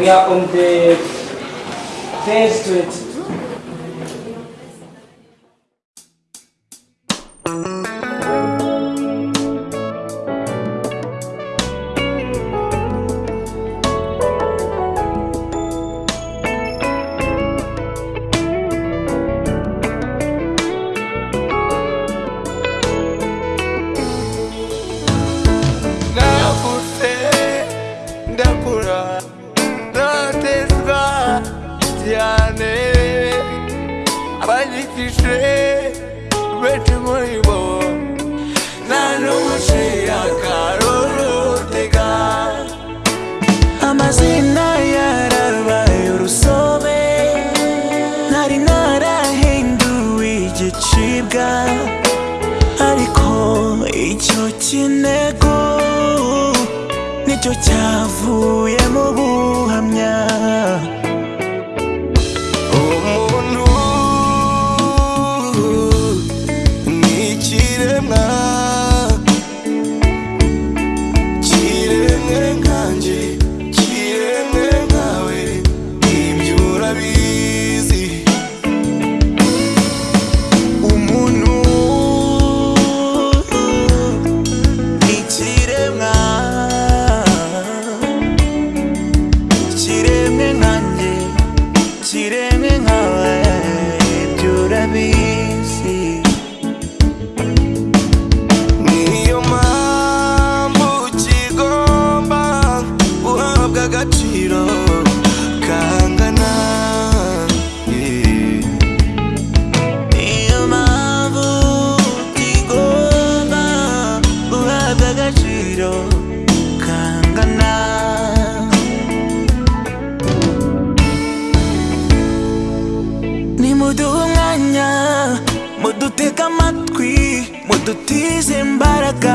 we are on the phase street. Abanyikije benshi muri bo nta n'umuciye akarorotega amazina yarabaye urusobe ntari narahinduwe igicibwa ariko icyo kinego ni cyo cyavuyemo muduhe umwanya mudutege amatwi mudutize imbaraga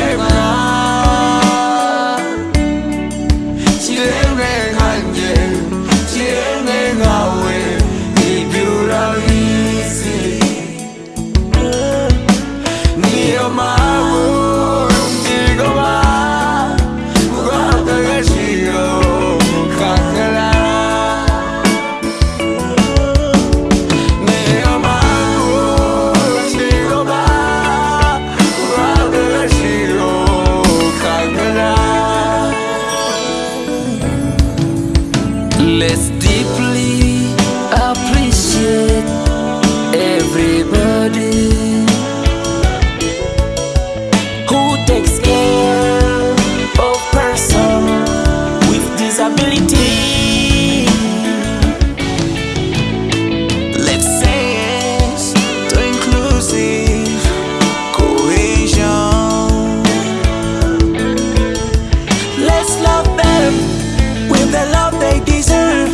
the love they deserve.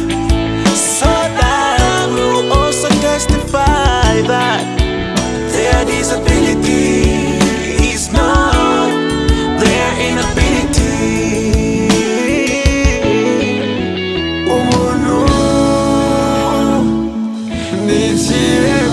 So that I will also justify that Their disability is not their inability. Oh no, Nigeria